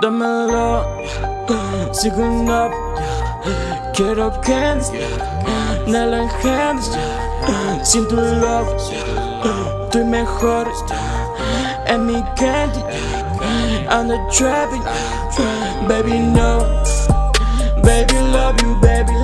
dámelo, up, quiero candy, Nella hands, sin tu love, estoy mejor, en mi candy, I'm the trapping, baby no, baby love you, baby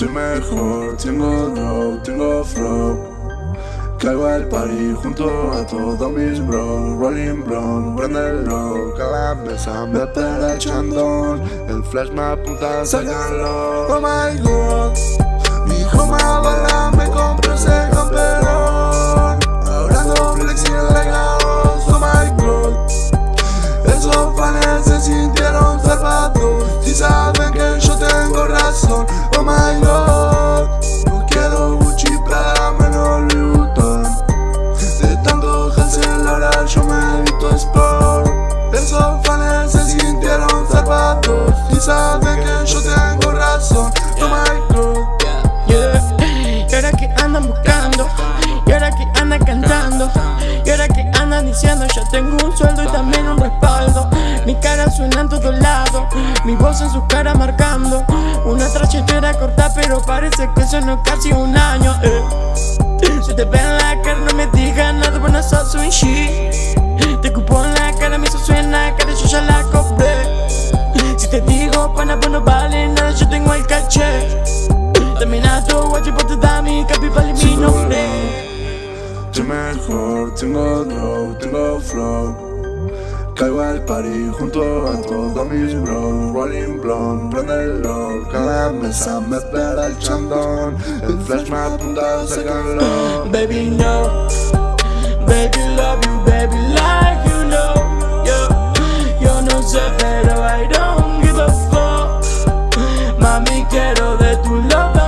Estoy mejor, tengo dough, tengo flow. Caigo al party junto a todos mis bros. Rolling blonde, prendelo Cada mesa me espera el chandón. El flash me apunta, sácalo. Oh my god Mi hijo me bala, me Si saben que yo tengo razón my god Yeah. Y ahora que andan buscando, y ahora que andan cantando, y ahora que andan diciendo yo tengo un sueldo y también un respaldo. Mi cara suena en todos lados, mi voz en su cara marcando. Una trayectoria corta pero parece que sonó casi un año. eh. Si te ven en la cara no me digas nada, bueno sos un shit. Te cupo en la cara, me hizo suena cara, yo ya la cobré. Pana, pues no vale nada, yo tengo el caché. Terminato, guachi, te da mi capi, vale mi nombre. Estoy mejor, tengo dough, tengo flow Caigo al party junto a todos mis bros Rolling blonde, prendelo Cada mesa me espera el chandón El flash me apunta, sácalo Baby, no. Baby, Mami, quiero de tu love,